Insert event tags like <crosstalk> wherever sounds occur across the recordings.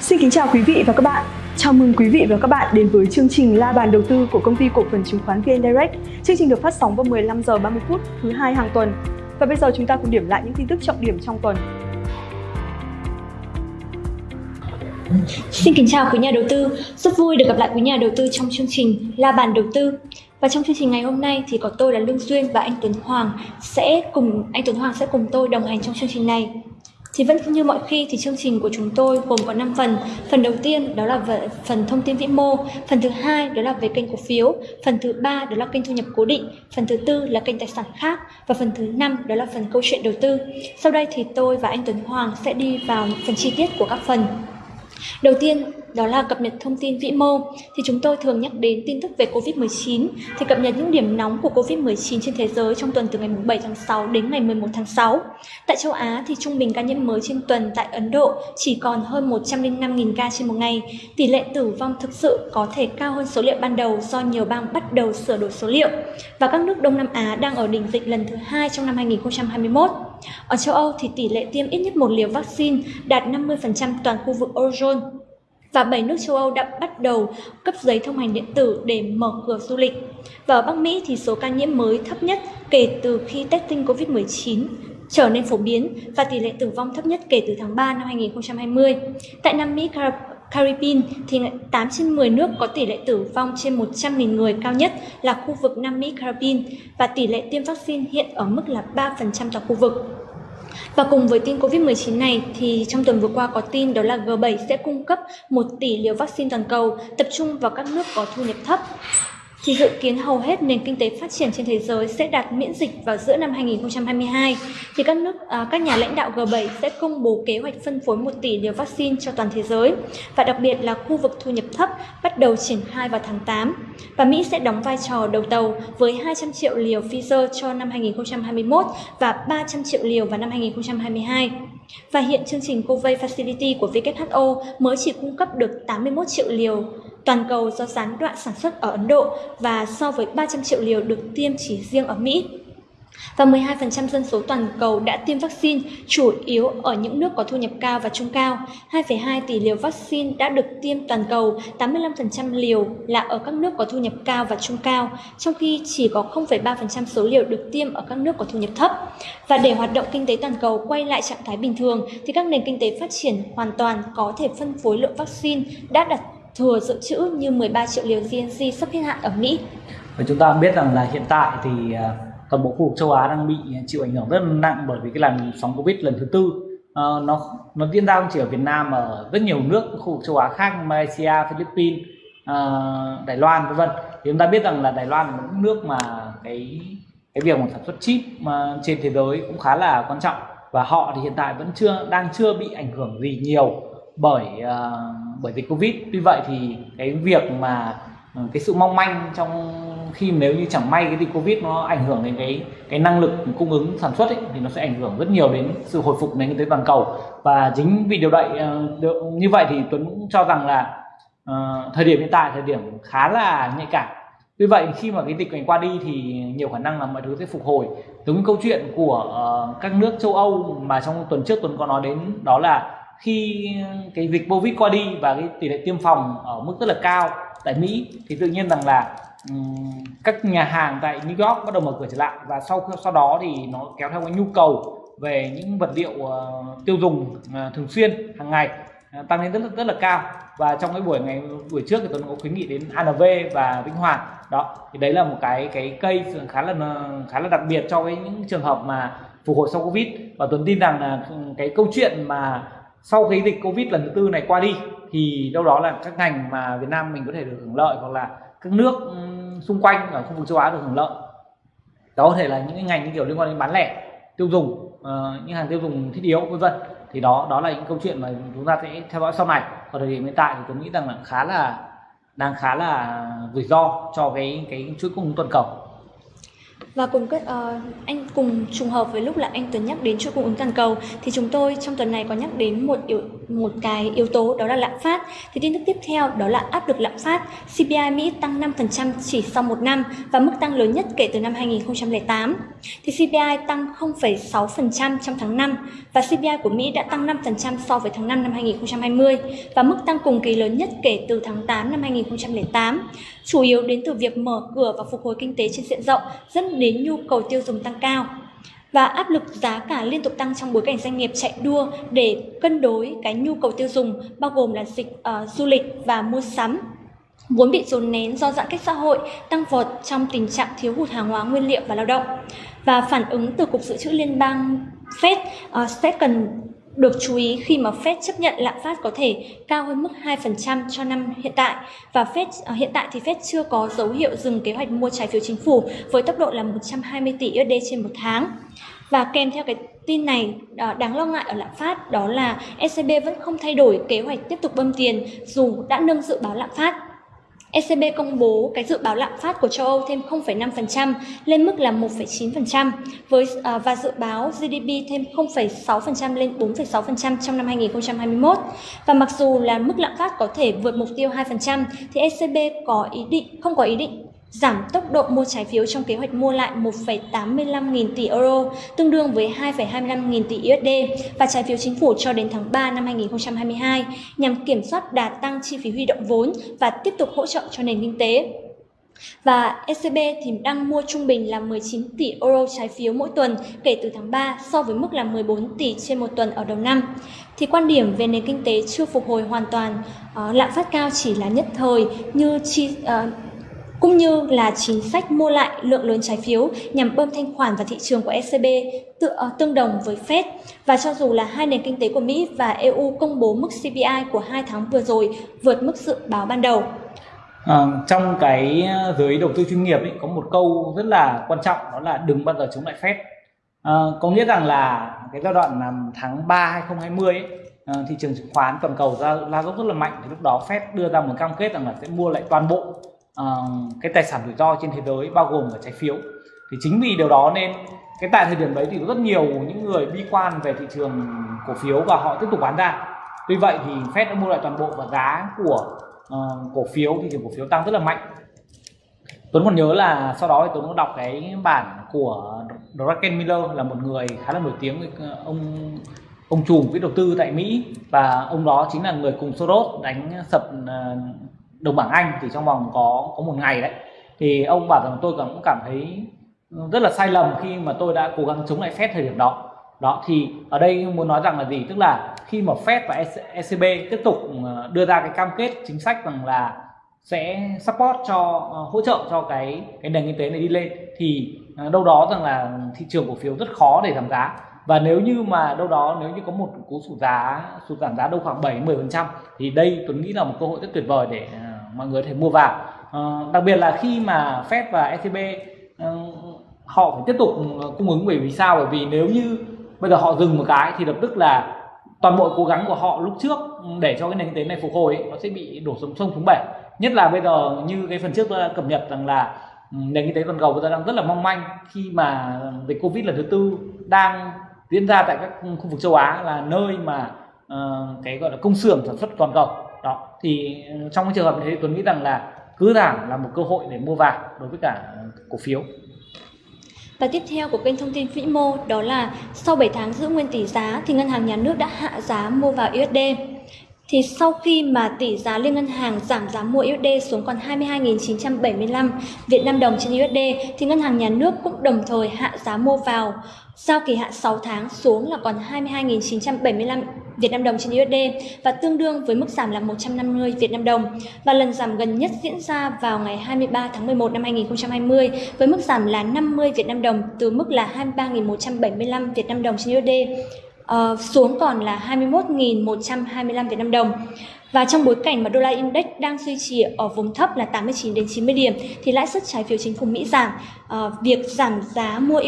Xin kính chào quý vị và các bạn. Chào mừng quý vị và các bạn đến với chương trình La bàn đầu tư của công ty cổ phần chứng khoán VN Direct. Chương trình được phát sóng vào 15 giờ 30 phút thứ hai hàng tuần. Và bây giờ chúng ta cùng điểm lại những tin tức trọng điểm trong tuần. Xin kính chào quý nhà đầu tư, rất vui được gặp lại quý nhà đầu tư trong chương trình La bàn đầu tư. Và trong chương trình ngày hôm nay thì có tôi là Lương Duyên và anh Tuấn Hoàng sẽ cùng anh Tuấn Hoàng sẽ cùng tôi đồng hành trong chương trình này. Thì vẫn như mọi khi thì chương trình của chúng tôi gồm có 5 phần. Phần đầu tiên đó là phần thông tin vĩ mô, phần thứ hai đó là về kênh cổ phiếu, phần thứ ba đó là kênh thu nhập cố định, phần thứ tư là kênh tài sản khác và phần thứ năm đó là phần câu chuyện đầu tư. Sau đây thì tôi và anh Tuấn Hoàng sẽ đi vào phần chi tiết của các phần. Đầu tiên đó là cập nhật thông tin vĩ mô thì chúng tôi thường nhắc đến tin tức về Covid-19 thì cập nhật những điểm nóng của Covid-19 trên thế giới trong tuần từ ngày 7 tháng 6 đến ngày 11 tháng 6. Tại châu Á thì trung bình ca nhiễm mới trên tuần tại Ấn Độ chỉ còn hơn 105.000 ca trên một ngày. Tỷ lệ tử vong thực sự có thể cao hơn số liệu ban đầu do nhiều bang bắt đầu sửa đổi số liệu. Và các nước Đông Nam Á đang ở đỉnh dịch lần thứ hai trong năm 2021. Ở châu Âu thì tỷ lệ tiêm ít nhất một liều vaccine đạt 50% toàn khu vực Eurozone và 7 nước châu Âu đã bắt đầu cấp giấy thông hành điện tử để mở cửa du lịch. Và ở Bắc Mỹ thì số ca nhiễm mới thấp nhất kể từ khi testing COVID-19 trở nên phổ biến và tỷ lệ tử vong thấp nhất kể từ tháng 3 năm 2020. Tại Nam Mỹ, Caribbean thì 8 trên 10 nước có tỷ lệ tử vong trên 100.000 người cao nhất là khu vực Nam Mỹ Caribbean và tỷ lệ tiêm vaccine hiện ở mức là 3% toàn khu vực. Và cùng với tin Covid-19 này thì trong tuần vừa qua có tin đó là G7 sẽ cung cấp 1 tỷ liều vaccine toàn cầu, tập trung vào các nước có thu nhập thấp thì dự kiến hầu hết nền kinh tế phát triển trên thế giới sẽ đạt miễn dịch vào giữa năm 2022 thì các nước à, các nhà lãnh đạo G7 sẽ công bố kế hoạch phân phối 1 tỷ liều vaccine cho toàn thế giới và đặc biệt là khu vực thu nhập thấp bắt đầu triển khai vào tháng 8 và Mỹ sẽ đóng vai trò đầu tàu với 200 triệu liều Pfizer cho năm 2021 và 300 triệu liều vào năm 2022. Và hiện chương trình COVAX Facility của WHO mới chỉ cung cấp được 81 triệu liều toàn cầu do gián đoạn sản xuất ở Ấn Độ và so với 300 triệu liều được tiêm chỉ riêng ở Mỹ. Và 12% dân số toàn cầu đã tiêm vaccine, chủ yếu ở những nước có thu nhập cao và trung cao. 2,2 tỷ liều vaccine đã được tiêm toàn cầu, 85% liều là ở các nước có thu nhập cao và trung cao, trong khi chỉ có 0,3% số liều được tiêm ở các nước có thu nhập thấp. Và để hoạt động kinh tế toàn cầu quay lại trạng thái bình thường, thì các nền kinh tế phát triển hoàn toàn có thể phân phối lượng vaccine đã đặt thừa dự trữ như 13 triệu liều GNC sắp hết hạn ở Mỹ. Và chúng ta biết rằng là hiện tại thì à, toàn bộ khu vực châu Á đang bị chịu ảnh hưởng rất là nặng bởi vì cái làn sóng Covid lần thứ tư à, nó nó diễn ra không chỉ ở Việt Nam mà ở rất nhiều nước khu vực châu Á khác Malaysia, Philippines, à, Đài Loan vân vân. Thì chúng ta biết rằng là Đài Loan là một nước mà cái cái việc mà sản xuất chip mà trên thế giới cũng khá là quan trọng và họ thì hiện tại vẫn chưa đang chưa bị ảnh hưởng gì nhiều bởi uh, bởi dịch covid. Tuy vậy thì cái việc mà ờ, cái sự mong manh trong khi nếu như chẳng may cái dịch covid nó ảnh hưởng đến cái cái năng lực cung ứng sản xuất ấy, thì nó sẽ ảnh hưởng rất nhiều đến sự hồi phục nền kinh tế toàn cầu. Và chính vì điều vậy ờ, như vậy thì tuấn cũng cho rằng là uh, thời điểm hiện tại thời điểm khá là nhạy cảm. Tuy vậy khi mà cái dịch này qua đi thì nhiều khả năng là mọi thứ sẽ phục hồi. Giống câu chuyện của uh, các nước châu Âu mà trong tuần trước Tuấn có nói đến đó là khi cái dịch covid qua đi và cái tỷ lệ tiêm phòng ở mức rất là cao tại mỹ thì tự nhiên rằng là um, các nhà hàng tại New York bắt đầu mở cửa trở lại và sau sau đó thì nó kéo theo cái nhu cầu về những vật liệu uh, tiêu dùng uh, thường xuyên hàng ngày uh, tăng lên rất là rất là cao. Và trong cái buổi ngày buổi trước thì tôi có khuyến nghị đến ANV và Vĩnh Hoàng đó thì đấy là một cái cái cây khá là khá là đặc biệt cho cái những trường hợp mà phục hồi sau covid. Và tuấn tin rằng là cái câu chuyện mà sau cái dịch covid lần thứ tư này qua đi thì đâu đó là các ngành mà Việt Nam mình có thể được hưởng lợi hoặc là các nước xung quanh ở khu vực châu Á được hưởng lợi. Đó có thể là những cái ngành như kiểu liên quan đến bán lẻ tiêu dùng uh, những hàng tiêu dùng thiết yếu vân vân. Thì đó đó là những câu chuyện mà chúng ta sẽ theo dõi sau này. Ở thời điểm hiện tại thì tôi nghĩ rằng là khá là đang khá là rủi ro cho cái cái chuỗi cung ứng toàn cầu và cùng uh, anh cùng trùng hợp với lúc là anh Tuấn nhắc đến chuỗi cung ứng toàn cầu thì chúng tôi trong tuần này có nhắc đến một yếu, một cái yếu tố đó là lạm phát. Thì tin tức tiếp theo đó là áp lực lạm phát. CPI Mỹ tăng 5% chỉ sau một năm và mức tăng lớn nhất kể từ năm 2008. Thì CPI tăng 0,6% trong tháng 5 và CPI của Mỹ đã tăng 5% so với tháng 5 năm 2020 và mức tăng cùng kỳ lớn nhất kể từ tháng 8 năm 2008 chủ yếu đến từ việc mở cửa và phục hồi kinh tế trên diện rộng dẫn đến nhu cầu tiêu dùng tăng cao và áp lực giá cả liên tục tăng trong bối cảnh doanh nghiệp chạy đua để cân đối cái nhu cầu tiêu dùng bao gồm là dịch uh, du lịch và mua sắm. Vốn bị dồn nén do giãn cách xã hội tăng vọt trong tình trạng thiếu hụt hàng hóa nguyên liệu và lao động. Và phản ứng từ cục dự trữ liên bang Fed ờ, uh, sẽ cần được chú ý, khi mà Fed chấp nhận lạm phát có thể cao hơn mức 2% cho năm hiện tại và Fed ờ, hiện tại thì Fed chưa có dấu hiệu dừng kế hoạch mua trái phiếu chính phủ với tốc độ là 120 tỷ USD trên một tháng. Và kèm theo cái tin này ờ, đáng lo ngại ở lạm phát đó là ECB vẫn không thay đổi kế hoạch tiếp tục bơm tiền dù đã nâng dự báo lạm phát ECB công bố cái dự báo lạm phát của châu Âu thêm 0,5% lên mức là 1,9% với à, và dự báo GDP thêm 0,6% lên 4,6% trong năm 2021. Và mặc dù là mức lạm phát có thể vượt mục tiêu 2% thì ECB có ý định không có ý định giảm tốc độ mua trái phiếu trong kế hoạch mua lại 1,85 nghìn tỷ euro, tương đương với 2,25 nghìn tỷ USD và trái phiếu chính phủ cho đến tháng 3 năm 2022 nhằm kiểm soát đà tăng chi phí huy động vốn và tiếp tục hỗ trợ cho nền kinh tế. Và ECB thì đang mua trung bình là 19 tỷ euro trái phiếu mỗi tuần kể từ tháng 3 so với mức là 14 tỷ trên một tuần ở đầu năm. Thì quan điểm về nền kinh tế chưa phục hồi hoàn toàn, uh, lạm phát cao chỉ là nhất thời như chi, uh, cũng như là chính sách mua lại lượng lớn trái phiếu nhằm bơm thanh khoản vào thị trường của ECB tự, ờ, tương đồng với Fed. Và cho dù là hai nền kinh tế của Mỹ và EU công bố mức CPI của hai tháng vừa rồi vượt mức dự báo ban đầu. À, trong cái ờ, giới đầu tư chuyên nghiệp ấy, có một câu rất là quan trọng đó là đừng bao giờ chống lại Fed. À, có nghĩa rằng là cái giai đoạn tháng 3 2020 ấy, à, thị trường chứng khoán toàn cầu ra la dốc rất là mạnh thì lúc đó Fed đưa ra một cam kết rằng là sẽ mua lại toàn bộ uh, cái tài sản rủi ro trên thế giới bao gồm cả trái phiếu. Thì chính vì điều đó nên cái tại thời điểm đấy thì có rất nhiều những người bi quan về thị trường cổ phiếu và họ tiếp tục bán ra. Tuy vậy thì Fed đã mua lại toàn bộ và giá của uh, cổ phiếu thị trường cổ phiếu tăng rất là mạnh. Tuấn còn nhớ là sau đó thì Tuấn có đọc cái bản của Draken Miller là một người khá là nổi tiếng ờ, ông ông chủ quỹ đầu tư tại Mỹ. Và ông đó chính là người cùng Soros đánh sập ờ, đồng bảng Anh thì trong vòng có có một ngày đấy. Thì ông bảo rằng tôi cũng cảm thấy ừ, rất là sai lầm khi mà tôi đã cố gắng chống lại Fed thời điểm đó. Đó, thì ở đây muốn nói rằng là gì? Tức là khi mà Fed và ECB tiếp tục ờ, đưa ra cái cam kết chính sách rằng là sẽ support cho ờ, hỗ trợ cho cái cái nền kinh tế này đi lên, thì ờ, đâu đó rằng là thị trường cổ phiếu rất khó để giảm giá. Và nếu như mà đâu đó, nếu như có một cú sụt giá, sụt giảm giá đâu khoảng 7 10 phần trăm, thì đây tôi nghĩ là một cơ hội rất tuyệt vời để mọi người có thể mua vào. Uh, đặc biệt là khi mà Fed và ECB uh, ờ, họ phải tiếp tục ờ, cung ứng bởi vì sao? Bởi vì nếu như bây giờ họ dừng một cái thì lập tức là toàn bộ cố gắng của họ lúc trước để cho cái nền kinh tế này phục hồi ấy, nó sẽ bị đổ xuống sông xuống bể. Nhất là bây giờ như cái phần trước tôi đã cập nhật rằng là ừ, nền kinh tế toàn cầu bây giờ đang rất là mong manh khi mà dịch covid lần thứ tư đang diễn ra tại các khu vực châu Á là nơi mà uh, cái gọi là công xưởng sản xuất toàn cầu thì ờ, trong cái trường hợp như thế Tuấn nghĩ rằng là cứ giảm là một cơ hội để mua vàng đối với cả cổ phiếu. Và tiếp theo của kênh thông tin vĩ mô đó là sau 7 tháng giữ nguyên tỷ giá thì ngân hàng nhà nước đã hạ giá mua vào USD thì sau khi mà tỷ giá liên ngân hàng giảm giá mua USD xuống còn 22.975 Việt Nam đồng trên USD thì ngân hàng nhà nước cũng đồng thời hạ giá mua vào giao kỳ hạn 6 tháng xuống là còn 22.975 Việt Nam đồng trên USD và tương đương với mức giảm là 150 Việt Nam đồng. Và lần giảm gần nhất diễn ra vào ngày 23 tháng 11 năm 2020 với mức giảm là 50 Việt Nam đồng từ mức là 23.175 Việt Nam đồng trên USD uh, ờ, xuống còn là 21.125 Việt Nam đồng. Và trong bối cảnh mà đô la index đang duy trì ở vùng thấp là 89 đến 90 điểm thì lãi suất trái phiếu chính phủ Mỹ giảm. Uh, việc giảm giá mua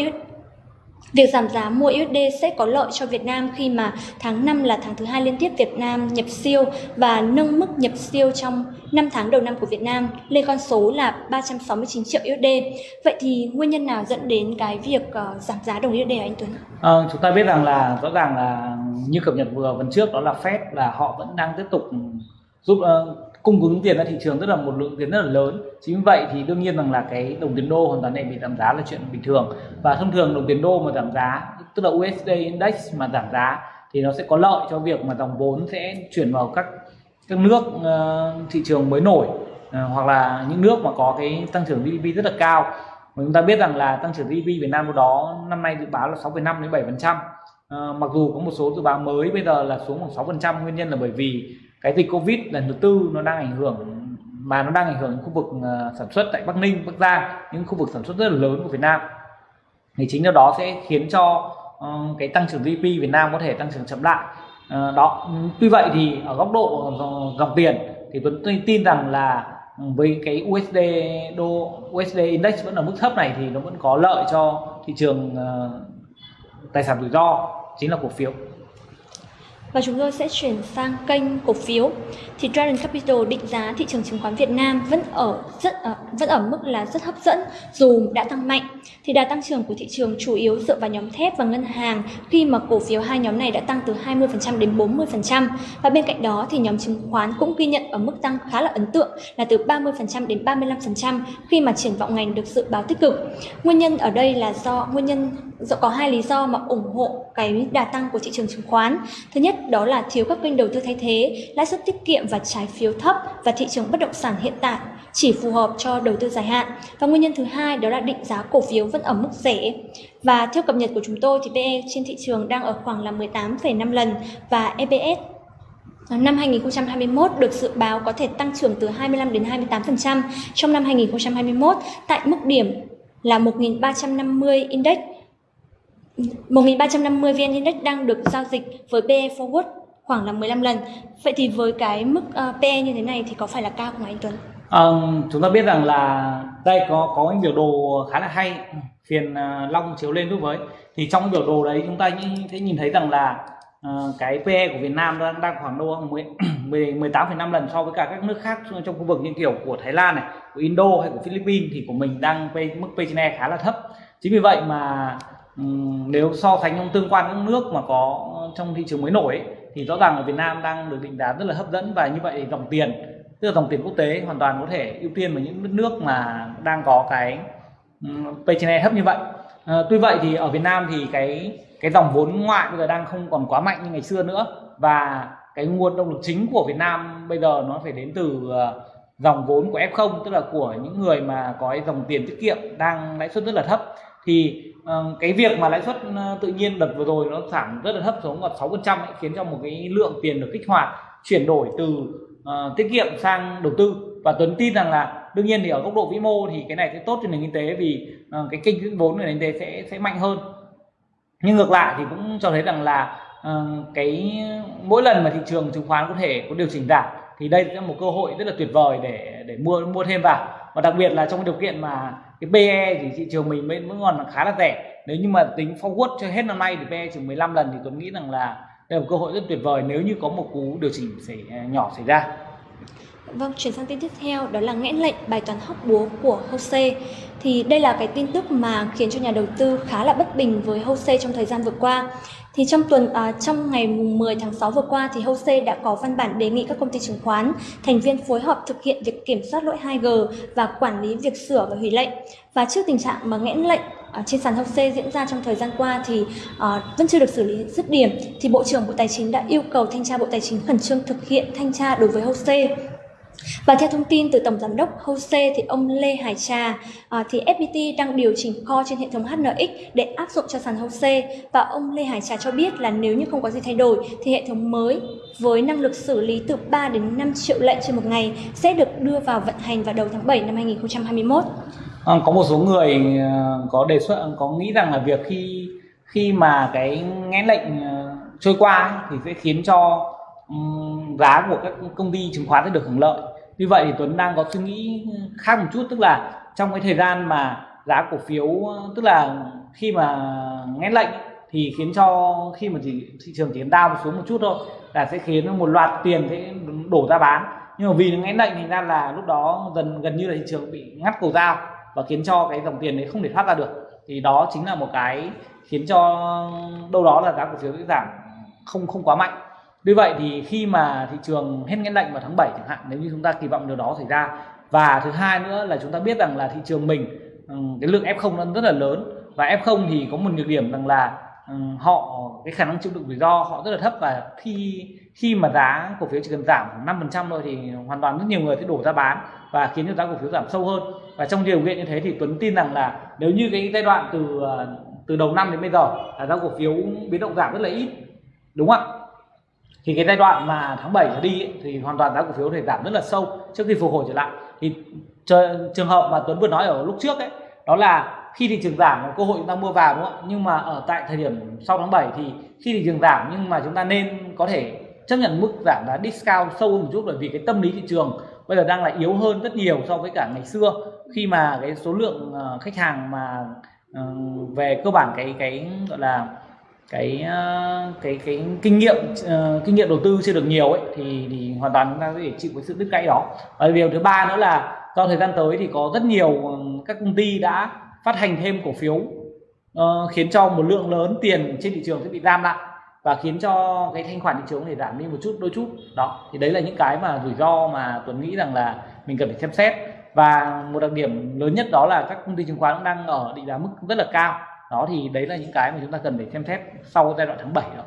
Việc giảm giá mua USD sẽ có lợi cho Việt Nam khi mà tháng 5 là tháng thứ hai liên tiếp Việt Nam nhập siêu và nâng mức nhập siêu trong 5 tháng đầu năm của Việt Nam lên con số là 369 triệu USD. Vậy thì nguyên nhân nào dẫn đến cái việc uh, giảm giá đồng USD hả anh Tuấn? À, chúng ta biết rằng là rõ ràng là như cập nhật vừa phần trước đó là Fed là họ vẫn đang tiếp tục giúp uh, cung ứng tiền ra thị trường rất là một lượng tiền rất là lớn. Chính vì vậy thì đương nhiên rằng là cái đồng tiền đô hoàn toàn này bị giảm giá là chuyện bình thường. Và thông thường đồng tiền đô mà giảm giá tức là USD index mà giảm giá thì nó sẽ có lợi cho việc mà dòng vốn sẽ chuyển vào các các nước uh, thị trường mới nổi uh, hoặc là những nước mà có cái tăng trưởng GDP rất là cao. Mà chúng ta biết rằng là tăng trưởng GDP Việt Nam lúc đó năm nay dự báo là 6,5 đến 7 phần trăm. Uh, mặc dù có một số dự báo mới bây giờ là xuống khoảng 6 phần trăm nguyên nhân là bởi vì cái dịch covid lần thứ tư nó đang ảnh hưởng mà nó đang ảnh hưởng đến khu vực ờ, sản xuất tại Bắc Ninh, Bắc Giang những khu vực sản xuất rất là lớn của Việt Nam. Thì chính điều đó sẽ khiến cho uh, cái tăng trưởng GDP Việt Nam có thể tăng trưởng chậm lại. Uh, đó tuy vậy thì ở góc độ dòng tiền thì Tuấn tin rằng là với cái USD đô USD index vẫn ở mức thấp này thì nó vẫn có lợi cho thị trường uh, tài sản rủi ro chính là cổ phiếu và chúng tôi sẽ chuyển sang kênh cổ phiếu. Thì Dragon Capital định giá thị trường chứng khoán Việt Nam vẫn ở rất ờ, vẫn ở mức là rất hấp dẫn, dù đã tăng mạnh. Thì đà tăng trưởng của thị trường chủ yếu dựa vào nhóm thép và ngân hàng, khi mà cổ phiếu hai nhóm này đã tăng từ 20% đến 40% và bên cạnh đó thì nhóm chứng khoán cũng ghi nhận ở mức tăng khá là ấn tượng, là từ 30% đến 35% khi mà triển vọng ngành được dự báo tích cực. Nguyên nhân ở đây là do nguyên nhân Dạ, có hai lý do mà ủng hộ cái đà tăng của thị trường chứng khoán. Thứ nhất đó là thiếu các kênh đầu tư thay thế, lãi suất tiết kiệm và trái phiếu thấp và thị trường bất động sản hiện tại chỉ phù hợp cho đầu tư dài hạn. Và nguyên nhân thứ hai đó là định giá cổ phiếu vẫn ở mức rẻ. Và theo cập nhật của chúng tôi thì PE trên thị trường đang ở khoảng là 18,5 lần và EPS Năm 2021 được dự báo có thể tăng trưởng từ 25 đến 28% trong năm 2021 tại mức điểm là 1.350 index 1.350 VN Index đang được giao dịch với PE forward khoảng là 15 lần. Vậy thì với cái mức uh, PE như thế này thì có phải là cao không anh Tuấn? À, chúng ta biết rằng là đây có có những biểu đồ khá là hay phiền uh, long chiếu lên giúp với thì trong biểu đồ đấy chúng ta sẽ nhìn thấy rằng là uh, cái PE của Việt Nam đang đang khoảng đâu 10 18,5 <clears throat> lần so với cả các nước khác trong khu vực như kiểu của Thái Lan này, của Indo hay của Philippines thì của mình đang mức P/E khá là thấp. Chính vì vậy mà Ừ, nếu so sánh trong tương quan các nước mà có trong thị trường mới nổi ấy, thì rõ ràng ở Việt Nam đang được định giá rất là hấp dẫn và như vậy dòng tiền tức là dòng tiền quốc tế hoàn toàn có thể ưu tiên vào những nước mà đang có cái ừ, P/E thấp như vậy. À, tuy vậy thì ở Việt Nam thì cái cái dòng vốn ngoại bây giờ đang không còn quá mạnh như ngày xưa nữa và cái nguồn động lực chính của Việt Nam bây giờ nó phải đến từ ờ, dòng vốn của F0 tức là của những người mà có dòng tiền tiết kiệm đang lãi suất rất là thấp. Thì Ờ, cái việc mà lãi suất ờ, tự nhiên đợt vừa rồi nó giảm rất là thấp xuống còn 6 phần trăm khiến cho một cái lượng tiền được kích hoạt chuyển đổi từ uh, tiết kiệm sang đầu tư. Và Tuấn tin rằng là đương nhiên thì ở góc độ vĩ mô thì cái này sẽ tốt cho nền kinh tế vì uh, cái kênh vốn của nền kinh tế sẽ sẽ mạnh hơn. Nhưng ngược lại thì cũng cho thấy rằng là uh, cái mỗi lần mà thị trường chứng khoán có thể có điều chỉnh giảm thì đây là một cơ hội rất là tuyệt vời để để mua mua thêm vào. Và đặc biệt là trong điều kiện mà cái PE thì thị trường mình vẫn còn khá là rẻ. Nếu như mà tính forward cho hết năm nay thì PE chỉ 15 lần thì tôi nghĩ rằng là đây là một cơ hội rất tuyệt vời nếu như có một cú điều chỉnh xảy à, nhỏ xảy ra. Vâng, chuyển sang tin tiếp theo đó là nghẽn lệnh bài toán hóc búa của Hose. Thì đây là cái tin tức mà khiến cho nhà đầu tư khá là bất bình với Hose trong thời gian vừa qua. Thì trong tuần à, trong ngày 10 tháng 6 vừa qua thì Hose đã có văn bản đề nghị các công ty chứng khoán thành viên phối hợp thực hiện việc kiểm soát lỗi 2G và quản lý việc sửa và hủy lệnh. Và trước tình trạng mà nghẽn lệnh ở trên sàn Hose diễn ra trong thời gian qua thì uh, vẫn chưa được xử lý dứt điểm thì Bộ trưởng Bộ Tài chính đã yêu cầu thanh tra Bộ Tài chính khẩn trương thực hiện thanh tra đối với Hose và theo thông tin từ Tổng Giám đốc Hose thì ông Lê Hải Trà à, thì FPT đang điều chỉnh kho trên hệ thống HNX để áp dụng cho sàn Hose và ông Lê Hải Trà cho biết là nếu như không có gì thay đổi thì hệ thống mới với năng lực xử lý từ 3 đến 5 triệu lệnh trên một ngày sẽ được đưa vào vận hành vào đầu tháng 7 năm 2021. À, có một số người à, có đề xuất có nghĩ rằng là việc khi khi mà cái ngén lệnh à, trôi qua thì sẽ khiến cho giá của các công ty chứng khoán sẽ được hưởng lợi. Như vậy thì Tuấn đang có suy nghĩ khác một chút tức là trong cái thời gian mà giá cổ phiếu tức là khi mà nghe lệnh thì khiến cho khi mà chỉ, thị trường chỉ đau xuống một chút thôi là sẽ khiến một loạt tiền sẽ đổ ra bán. Nhưng mà vì nó lệnh thì ra là lúc đó gần gần như là thị trường bị ngắt cầu dao và khiến cho cái dòng tiền đấy không thể thoát ra được. Thì đó chính là một cái khiến cho đâu đó là giá cổ phiếu sẽ giảm không không quá mạnh vì vậy thì khi mà thị trường hết ngẽn lệnh vào tháng 7 chẳng hạn, nếu như chúng ta kỳ vọng điều đó xảy ra. Và thứ hai nữa là chúng ta biết rằng là thị trường mình ừ, cái lượng F0 nó rất là lớn. Và F0 thì có một nhược điểm rằng là ừ, họ, cái khả năng chịu đựng rủi ro họ rất là thấp. Và khi khi mà giá cổ phiếu chỉ cần giảm khoảng 5% thôi thì hoàn toàn rất nhiều người sẽ đổ ra bán và khiến cho giá cổ phiếu giảm sâu hơn. Và trong điều kiện như thế thì Tuấn tin rằng là nếu như cái giai đoạn từ ờ, từ đầu năm đến bây giờ là giá cổ phiếu biến động giảm rất là ít, đúng không ạ? Thì cái giai đoạn mà tháng 7 trở đi ấy, thì hoàn toàn giá cổ phiếu thể giảm rất là sâu trước khi phục hồi trở lại. Thì trường hợp mà Tuấn vừa nói ở lúc trước ấy đó là khi thị trường giảm có cơ hội chúng ta mua vào đúng không ạ? Nhưng mà ở tại thời điểm sau tháng 7 thì khi thị trường giảm nhưng mà chúng ta nên có thể chấp nhận mức giảm giá discount sâu hơn một chút bởi vì cái tâm lý thị trường bây giờ đang là yếu hơn rất nhiều so với cả ngày xưa. Khi mà cái số lượng ờ, khách hàng mà ờ, về cơ bản cái cái gọi là cái ờ, cái cái kinh nghiệm uh, kinh nghiệm đầu tư chưa được nhiều ấy thì thì hoàn toàn chúng ta có thể chịu cái sự đứt gãy đó. Và điều thứ ba nữa là do thời gian tới thì có rất nhiều ờ, các công ty đã phát hành thêm cổ phiếu uh, khiến cho một lượng lớn tiền trên thị trường sẽ bị giam lại và khiến cho cái thanh khoản thị trường thể giảm đi một chút đôi chút. Đó thì đấy là những cái mà rủi ro mà tuấn nghĩ rằng là mình cần phải xem xét. Và một đặc điểm lớn nhất đó là các công ty chứng khoán cũng đang ở định giá mức rất là cao đó thì đấy là những cái mà chúng ta cần phải xem xét sau giai đoạn tháng 7 đó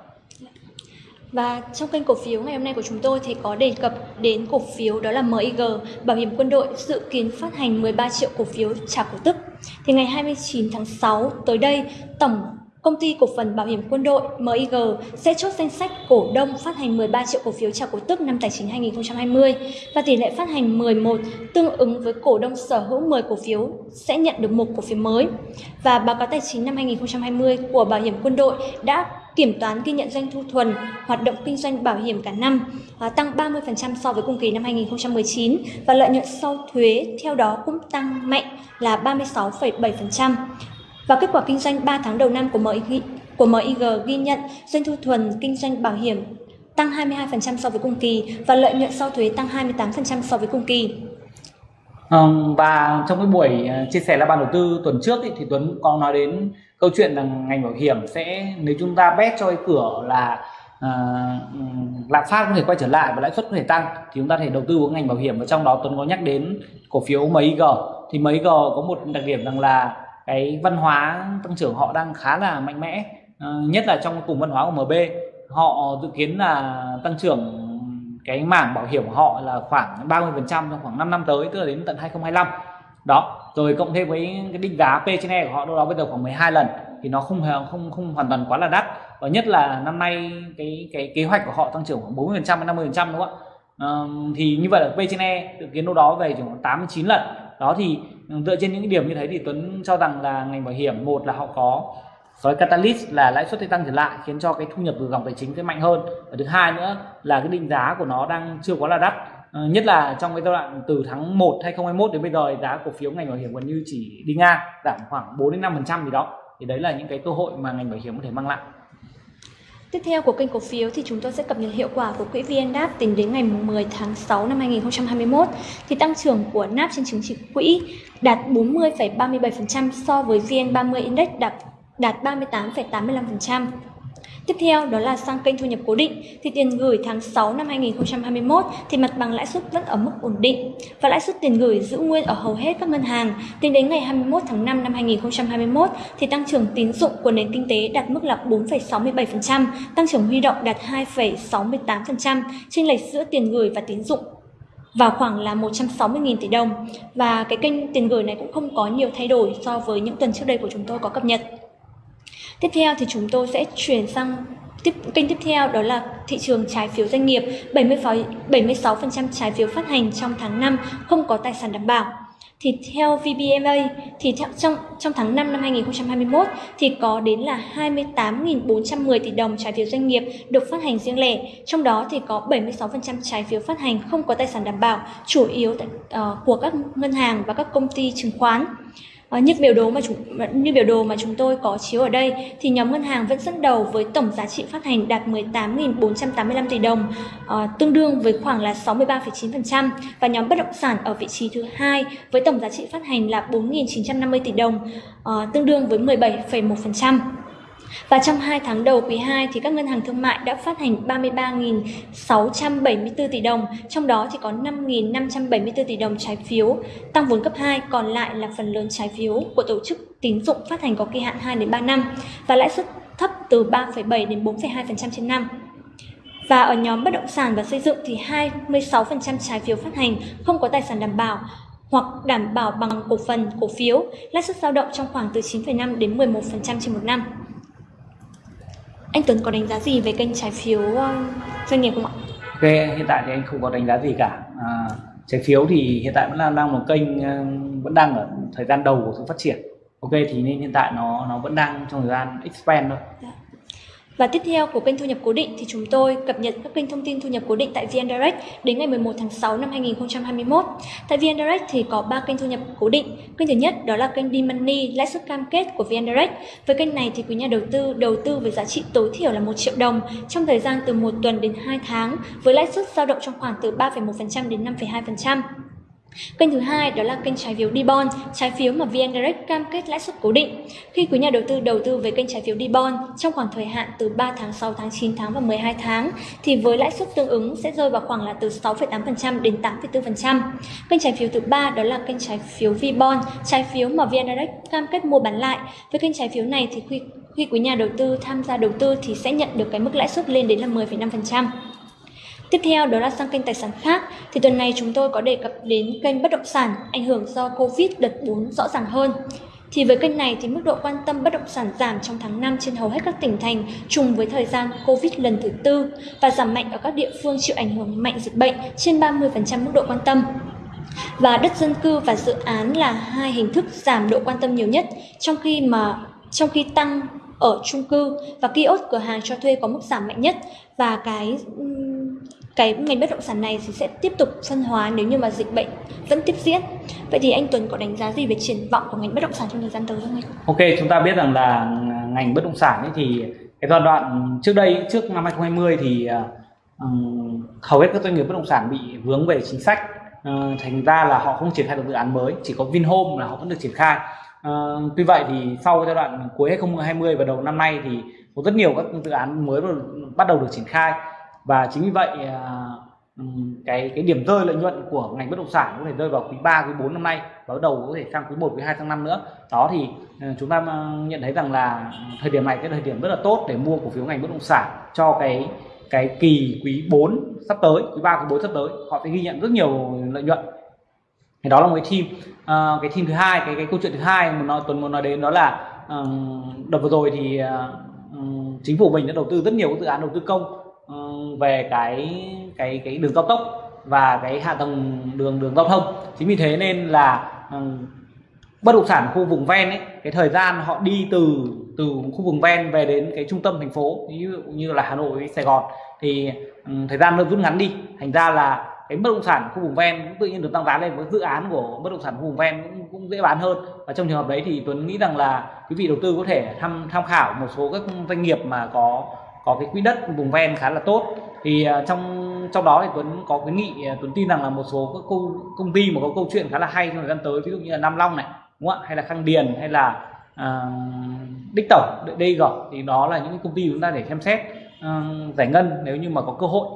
và trong kênh cổ phiếu ngày hôm nay của chúng tôi thì có đề cập đến cổ phiếu đó là MIG, Bảo hiểm quân đội dự kiến phát hành 13 triệu cổ phiếu trả cổ tức. Thì ngày 29 tháng 6 tới đây, tổng Công ty cổ phần bảo hiểm quân đội MIG sẽ chốt danh sách cổ đông phát hành 13 triệu cổ phiếu trả cổ tức năm tài chính 2020 và tỷ lệ phát hành 11 tương ứng với cổ đông sở hữu 10 cổ phiếu sẽ nhận được một cổ phiếu mới. Và báo cáo tài chính năm 2020 của Bảo hiểm quân đội đã kiểm toán ghi nhận doanh thu thuần hoạt động kinh doanh bảo hiểm cả năm à, tăng 30% so với cùng kỳ năm 2019 và lợi nhuận sau thuế theo đó cũng tăng mạnh là 36,7%. Và kết quả kinh doanh 3 tháng đầu năm của MIG, của MIG ghi nhận doanh thu thuần kinh doanh bảo hiểm tăng 22% so với cùng kỳ và lợi nhuận sau thuế tăng 28% so với cùng kỳ. Vâng, và trong cái buổi ờ, chia sẻ là ban đầu tư tuần trước ý, thì Tuấn có nói đến câu chuyện là ngành bảo hiểm sẽ nếu chúng ta bet cho cái cửa là uh, lạm phát có thể quay trở lại và lãi suất có thể tăng thì chúng ta thể đầu tư vào ngành bảo hiểm và trong đó Tuấn có nhắc đến cổ phiếu MIG thì MIG có một đặc điểm rằng là cái văn hóa tăng trưởng họ đang khá là mạnh mẽ ờ, nhất là trong cùng văn hóa của MB họ dự kiến là tăng trưởng cái mảng bảo hiểm của họ là khoảng 30% trong khoảng 5 năm tới tức là đến tận 2025 đó rồi cộng thêm với cái định giá P trên E của họ đâu đó bây giờ khoảng 12 lần thì nó không không không hoàn toàn quá là đắt. Và nhất là năm nay cái cái kế hoạch của họ tăng trưởng khoảng 40 đến 50 đúng không ạ? Uh, thì như vậy là P trên E dự kiến đâu đó về khoảng 89 lần. Đó thì dựa trên những điểm như thế thì Tuấn cho rằng là ngành bảo hiểm, một là họ có cái catalyst là lãi suất tăng trở lại, khiến cho cái thu nhập từ dòng tài chính sẽ mạnh hơn. Và thứ hai nữa là cái định giá của nó đang chưa quá là đắt. Ờ, nhất là trong cái giai đoạn từ tháng 1 2021 đến bây giờ giá cổ phiếu ngành bảo hiểm gần như chỉ đi ngang, giảm khoảng 4 đến 5 phần trăm gì đó. Thì đấy là những cái cơ hội mà ngành bảo hiểm có thể mang lại. Tiếp theo của kênh cổ phiếu thì chúng tôi sẽ cập nhật hiệu quả của quỹ VNDAP tính đến ngày 10 tháng 6 năm 2021 thì tăng trưởng của NAP trên chứng chỉ quỹ đạt 40,37% so với VN30 Index đạt đạt 38,85%. Tiếp theo đó là sang kênh thu nhập cố định thì tiền gửi tháng 6 năm 2021 thì mặt bằng lãi suất vẫn ở mức ổn định và lãi suất tiền gửi giữ nguyên ở hầu hết các ngân hàng. Tính đến ngày 21 tháng 5 năm 2021 thì tăng trưởng tín dụng của nền kinh tế đạt mức là 4,67%, tăng trưởng huy động đạt 2,68%, chênh lệch giữa tiền gửi và tín dụng vào khoảng là 160.000 tỷ đồng và cái kênh tiền gửi này cũng không có nhiều thay đổi so với những tuần trước đây của chúng tôi có cập nhật. Tiếp theo thì chúng tôi sẽ chuyển sang tiếp kênh tiếp theo đó là thị trường trái phiếu doanh nghiệp 70 76% trái phiếu phát hành trong tháng 5 không có tài sản đảm bảo. Thì theo VBMA thì theo, trong trong tháng 5 năm 2021 thì có đến là 28.410 tỷ đồng trái phiếu doanh nghiệp được phát hành riêng lẻ, trong đó thì có 76% trái phiếu phát hành không có tài sản đảm bảo, chủ yếu tại, uh, của các ngân hàng và các công ty chứng khoán. Ờ, như biểu đồ mà chúng như biểu đồ mà chúng tôi có chiếu ở đây thì nhóm ngân hàng vẫn dẫn đầu với tổng giá trị phát hành đạt 18.485 tỷ đồng, ờ, tương đương với khoảng là 63,9% và nhóm bất động sản ở vị trí thứ hai với tổng giá trị phát hành là 4.950 tỷ đồng, ờ, tương đương với 17,1%. Và trong 2 tháng đầu quý 2 thì các ngân hàng thương mại đã phát hành 33.674 tỷ đồng, trong đó thì có 5.574 tỷ đồng trái phiếu, tăng vốn cấp 2, còn lại là phần lớn trái phiếu của tổ chức tín dụng phát hành có kỳ hạn 2 đến 3 năm và lãi suất thấp từ 3,7 đến 4,2% trên năm. Và ở nhóm bất động sản và xây dựng thì 26% trái phiếu phát hành không có tài sản đảm bảo hoặc đảm bảo bằng cổ phần, cổ phiếu, lãi suất dao động trong khoảng từ 9,5 đến 11% trên một năm. Anh Tuấn có đánh giá gì về kênh trái phiếu ờ, doanh nghiệp không ạ? Ok, hiện tại thì anh không có đánh giá gì cả. À, trái phiếu thì hiện tại vẫn là đang một kênh ờ, vẫn đang ở thời gian đầu của sự phát triển. Ok thì nên hiện tại nó nó vẫn đang trong thời gian expand thôi. Dạ. Và tiếp theo của kênh thu nhập cố định thì chúng tôi cập nhật các kênh thông tin thu nhập cố định tại VN Direct đến ngày 11 tháng 6 năm 2021. Tại VN Direct thì có 3 kênh thu nhập cố định. Kênh thứ nhất đó là kênh D-Money lãi suất cam kết của VN Direct. Với kênh này thì quý nhà đầu tư đầu tư với giá trị tối thiểu là 1 triệu đồng trong thời gian từ 1 tuần đến 2 tháng với lãi suất dao động trong khoảng từ 3,1% đến 5,2%. Kênh thứ hai đó là kênh trái phiếu D-Bond, trái phiếu mà VN Direct cam kết lãi suất cố định. Khi quý nhà đầu tư đầu tư với kênh trái phiếu D-Bond trong khoảng thời hạn từ 3 tháng, 6 tháng, 9 tháng và 12 tháng thì với lãi suất tương ứng sẽ rơi vào khoảng là từ 6,8% đến 8,4%. Kênh trái phiếu thứ ba đó là kênh trái phiếu V-Bond, trái phiếu mà VN Direct cam kết mua bán lại. Với kênh trái phiếu này thì khi khi quý nhà đầu tư tham gia đầu tư thì sẽ nhận được cái mức lãi suất lên đến là 10,5%. Tiếp theo đó là sang kênh tài sản khác thì tuần này chúng tôi có đề cập đến kênh bất động sản, ảnh hưởng do Covid đợt 4 rõ ràng hơn. Thì với kênh này thì mức độ quan tâm bất động sản giảm trong tháng 5 trên hầu hết các tỉnh thành trùng với thời gian Covid lần thứ tư và giảm mạnh ở các địa phương chịu ảnh hưởng mạnh dịch bệnh trên 30% mức độ quan tâm. Và đất dân cư và dự án là hai hình thức giảm độ quan tâm nhiều nhất, trong khi mà, trong khi tăng ở chung cư và kiosk cửa hàng cho thuê có mức giảm mạnh nhất và cái cái ngành bất động sản này thì sẽ tiếp tục phân hóa nếu như mà dịch bệnh vẫn tiếp diễn. Vậy thì anh Tuấn có đánh giá gì về triển vọng của ngành bất động sản trong thời gian tới không anh? Ok, chúng ta biết rằng là ngành bất động sản ấy thì cái giai đoạn trước đây trước năm 2020 thì um, hầu hết các doanh nghiệp bất động sản bị vướng về chính sách uh, thành ra là họ không triển khai được dự án mới chỉ có Vinhome là họ vẫn được triển khai uh, tuy vậy thì sau giai đoạn cuối 2020 và đầu năm nay thì có rất nhiều các dự án mới bắt đầu được triển khai và chính vì vậy à, cái cái điểm rơi lợi nhuận của ngành bất động sản có thể rơi vào quý 3, quý 4 năm nay và bắt đầu có thể sang quý 1, quý 2 tháng năm nữa. Đó thì ờ, chúng ta ờ, nhận thấy rằng là thời điểm này cái thời điểm rất là tốt để mua cổ phiếu ngành bất động sản cho cái cái kỳ quý 4 sắp tới quý 3, quý 4 sắp tới. Họ sẽ ghi nhận rất nhiều lợi nhuận. Thì đó là một cái team à, cái team thứ hai cái cái câu chuyện thứ hai mà nói tuần muốn nói đến đó là um, đợt vừa rồi thì uh, chính phủ mình đã đầu tư rất nhiều dự án đầu tư công về cái cái cái đường cao tốc và cái hạ tầng đường đường giao thông. Chính vì thế nên là bất động sản khu vùng ven ấy cái thời gian họ đi từ từ khu vùng ven về đến cái trung tâm thành phố ví dụ như là Hà Nội Sài Gòn thì um, thời gian nó rút ngắn đi. Thành ra là cái bất động sản khu vùng ven cũng tự nhiên được tăng giá lên với dự án của bất động sản khu vùng ven cũng, cũng dễ bán hơn. Và trong trường hợp đấy thì Tuấn nghĩ rằng là quý vị đầu tư có thể tham tham khảo một số các doanh nghiệp mà có có cái quỹ đất vùng ven khá là tốt. Thì à, trong trong đó thì Tuấn có cái nghị à, Tuấn tin rằng là một số các công công ty mà có câu chuyện khá là hay trong thời gian tới ví dụ như là Nam Long này đúng không ạ? Hay là Khang Điền hay là uh, Đích Tổng DG thì đó là những công ty chúng ta để xem xét uh, giải ngân nếu như mà có cơ hội.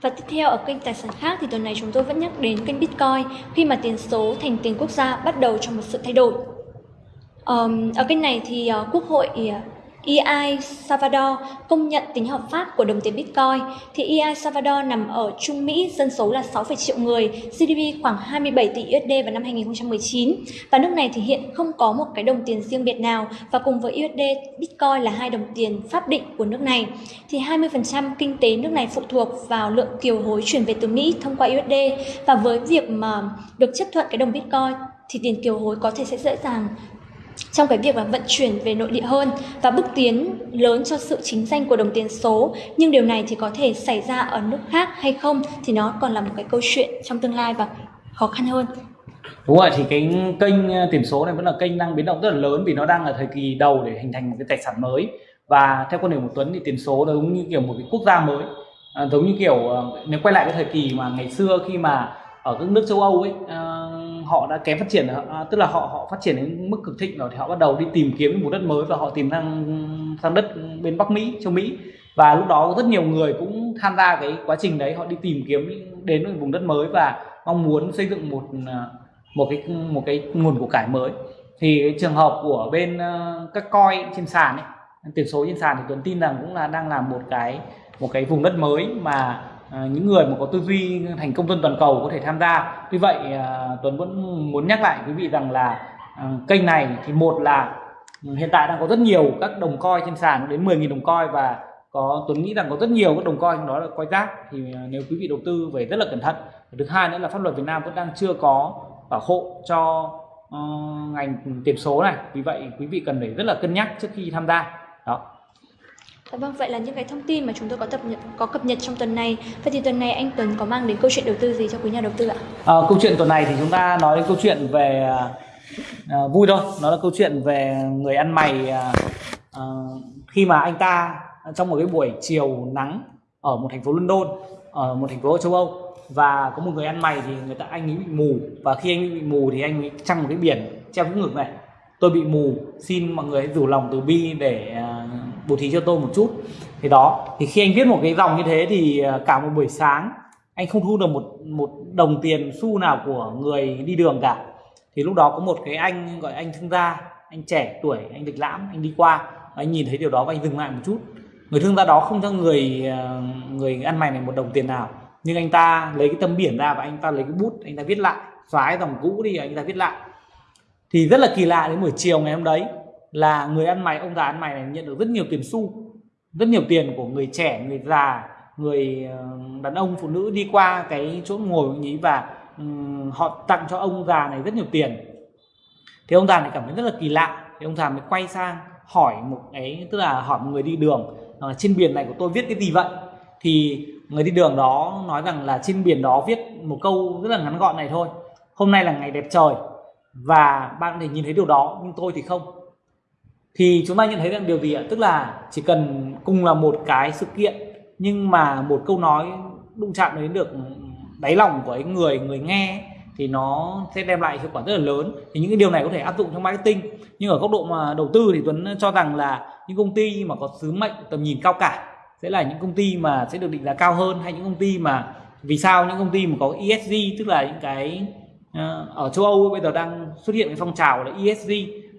Và tiếp theo ở kênh tài sản khác thì tuần này chúng tôi vẫn nhắc đến kênh Bitcoin khi mà tiền số thành tiền quốc gia bắt đầu trong một sự thay đổi. Um, ở kênh này thì uh, Quốc hội uh, EI Salvador công nhận tính hợp pháp của đồng tiền Bitcoin thì EI Salvador nằm ở Trung Mỹ, dân số là 6, triệu người, GDP khoảng 27 tỷ USD vào năm 2019 và nước này thì hiện không có một cái đồng tiền riêng biệt nào và cùng với USD, Bitcoin là hai đồng tiền pháp định của nước này. Thì 20% kinh tế nước này phụ thuộc vào lượng kiều hối chuyển về từ Mỹ thông qua USD và với việc mà được chấp thuận cái đồng Bitcoin thì tiền kiều hối có thể sẽ dễ dàng trong cái việc là vận chuyển về nội địa hơn và bước tiến lớn cho sự chính danh của đồng tiền số nhưng điều này thì có thể xảy ra ở nước khác hay không thì nó còn là một cái câu chuyện trong tương lai và khó khăn hơn. Đúng rồi thì cái kênh ờ, tiền số này vẫn là kênh đang biến động rất là lớn vì nó đang ở thời kỳ đầu để hình thành một cái tài sản mới. Và theo quan điểm của Tuấn thì tiền số nó giống như kiểu một cái quốc gia mới. À, giống như kiểu ờ, nếu quay lại cái thời kỳ mà ngày xưa khi mà ở các nước châu Âu ấy à, họ đã kém phát triển à, tức là họ họ phát triển đến mức cực thịnh rồi thì họ bắt đầu đi tìm kiếm một đất mới và họ tìm sang sang đất bên Bắc Mỹ châu Mỹ. Và lúc đó rất nhiều người cũng tham gia cái quá trình đấy họ đi tìm kiếm đến một vùng đất mới và mong muốn xây dựng một à, một cái một cái nguồn của cải mới. Thì trường hợp của bên à, các coi trên sàn ấy tiền số trên sàn thì Tuấn tin rằng cũng là đang làm một cái một cái vùng đất mới mà À, những người mà có tư duy thành công dân toàn cầu có thể tham gia. Vì vậy à, Tuấn vẫn muốn nhắc lại quý vị rằng là à, kênh này thì một là ừ, hiện tại đang có rất nhiều các đồng coi trên sàn đến 10.000 đồng coi và có Tuấn nghĩ rằng có rất nhiều các đồng coi trong đó là coi rác thì à, nếu quý vị đầu tư về rất là cẩn thận. Thứ hai nữa là pháp luật Việt Nam vẫn đang chưa có bảo hộ cho uh, ngành tiền số này. Vì vậy quý vị cần phải rất là cân nhắc trước khi tham gia. Đó. Dạ vâng, vậy là những cái thông tin mà chúng tôi có cập nhật có cập nhật trong tuần này. Vậy thì tuần này anh Tuấn có mang đến câu chuyện đầu tư gì cho quý nhà đầu tư ạ? À, câu chuyện tuần này thì chúng ta nói đến câu chuyện về à, vui thôi. Nó là câu chuyện về người ăn mày à, à, khi mà anh ta trong một cái buổi chiều nắng ở một thành phố London, ở một thành phố ở châu Âu và có một người ăn mày thì người ta anh ấy bị mù và khi anh ấy bị mù thì anh ấy trăng một cái biển treo cái ngực này tôi bị mù xin mọi người hãy rủ lòng từ bi để à, bố thí cho tôi một chút. Thì đó, thì khi anh viết một cái dòng như thế thì à, cả một buổi sáng, anh không thu được một một đồng tiền xu nào của người đi đường cả. Thì lúc đó có một cái anh gọi anh thương gia, anh trẻ tuổi, anh lịch lãm, anh đi qua, anh nhìn thấy điều đó và anh dừng lại một chút. Người thương gia đó không cho người à, người ăn mày này một đồng tiền nào, nhưng anh ta lấy cái tấm biển ra và anh ta lấy cái bút, anh ta viết lại. Xóa cái dòng cũ đi, anh ta viết lại. Thì rất là kỳ lạ đến buổi chiều ngày hôm đấy là người ăn mày ông già ăn mày này nhận được rất nhiều tiền xu rất nhiều tiền của người trẻ người già người ờ, đàn ông phụ nữ đi qua cái chỗ ngồi của nhí và um, họ tặng cho ông già này rất nhiều tiền. Thì ông già này cảm thấy rất là kỳ lạ thì ông già mới quay sang hỏi một cái tức là hỏi một người đi đường uh, trên biển này của tôi viết cái gì vậy? Thì người đi đường đó nói rằng là trên biển đó viết một câu rất là ngắn gọn này thôi hôm nay là ngày đẹp trời và bạn có thể nhìn thấy điều đó nhưng tôi thì không thì chúng ta nhận thấy rằng điều gì ạ? Tức là chỉ cần cùng là một cái sự kiện, nhưng mà một câu nói đụng chạm đến được đáy lòng của những người người nghe thì nó sẽ đem lại hiệu quả rất là lớn. Thì những cái điều này có thể áp dụng trong marketing. Nhưng ở góc độ mà đầu tư thì Tuấn cho rằng là những công ty mà có sứ mệnh tầm nhìn cao cả sẽ là những công ty mà sẽ được định giá cao hơn, hay những công ty mà vì sao những công ty mà có ESG tức là những cái ờ, ở châu Âu bây giờ đang xuất hiện cái phong trào là ESG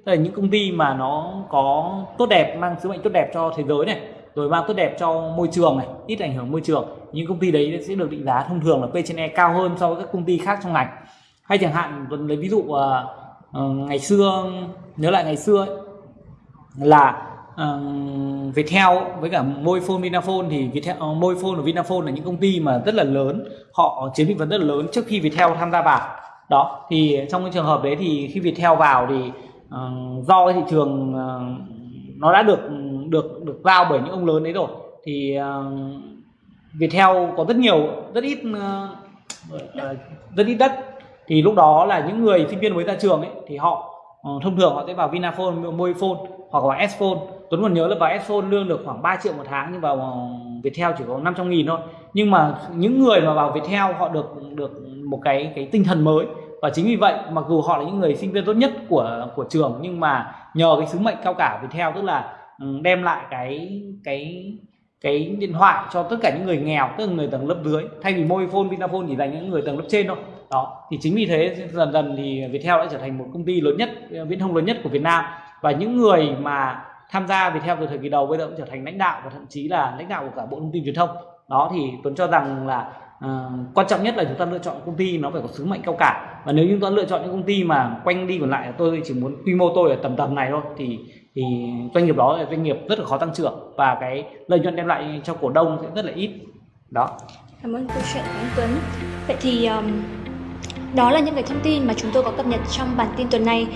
tức là những công ty mà nó có tốt đẹp mang sứ mệnh tốt đẹp cho thế giới này rồi mang tốt đẹp cho môi trường này ít ảnh hưởng môi trường những công ty đấy sẽ được định giá thông thường là P trên E cao hơn so với các công ty khác trong ngành. Hay chẳng hạn lấy ví dụ uh, uh, ngày xưa nhớ lại ngày xưa ấy, là uh, Viettel với cả Mobifone Vinaphone thì Viettel, uh, Mobifone và Vinaphone là những công ty mà rất là lớn họ chiếm thị phần rất là lớn trước khi Viettel tham gia vào. Đó thì trong cái trường hợp đấy thì khi Viettel vào thì uh, do cái thị trường uh, nó đã được được được giao bởi những ông lớn đấy rồi. Thì uh, Viettel có rất nhiều rất ít uh, rất ít đất. Thì lúc đó là những người sinh viên mới ra trường ấy thì họ uh, thông thường họ sẽ vào Vinaphone, Mobifone hoặc là Sphone Tuấn còn nhớ là vào Sphone lương được khoảng 3 triệu một tháng nhưng vào Viettel chỉ có 500 nghìn thôi. Nhưng mà những người mà vào Viettel họ được được một cái cái tinh thần mới và chính vì vậy, mặc dù họ là những người sinh viên tốt nhất của của trường, nhưng mà nhờ cái sứ mệnh cao cả Viettel, tức là ừ, đem lại cái cái cái điện thoại cho tất cả những người nghèo, tức là người tầng lớp dưới, thay vì Mobifone Vinaphone chỉ dành những người tầng lớp trên thôi. Đó, thì chính vì thế, dần dần thì Viettel đã trở thành một công ty lớn nhất, viễn thông lớn nhất của Việt Nam. Và những người mà tham gia Viettel từ thời kỳ đầu, bây giờ cũng trở thành lãnh đạo và thậm chí là lãnh đạo của cả bộ thông tin truyền thông. Đó, thì Tuấn cho rằng là uh, quan trọng nhất là chúng ta lựa chọn công ty nó phải có sứ mệnh cao cả và nếu chúng ta lựa chọn những công ty mà quanh đi còn lại tôi chỉ muốn quy mô tôi ở tầm tầm này thôi thì thì doanh nghiệp đó là doanh nghiệp rất là khó tăng trưởng và cái lợi nhuận đem lại cho cổ đông sẽ rất là ít đó cảm ơn câu chuyện của anh Tuấn vậy thì um, đó là những cái thông tin mà chúng tôi có cập nhật trong bản tin tuần này.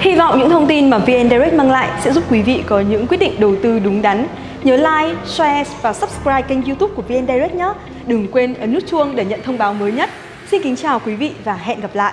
Hy vọng những thông tin mà VN Direct mang lại sẽ giúp quý vị có những quyết định đầu tư đúng đắn. Nhớ like, share và subscribe kênh youtube của VN Direct nhé. Đừng quên ấn nút chuông để nhận thông báo mới nhất. Xin kính chào quý vị và hẹn gặp lại.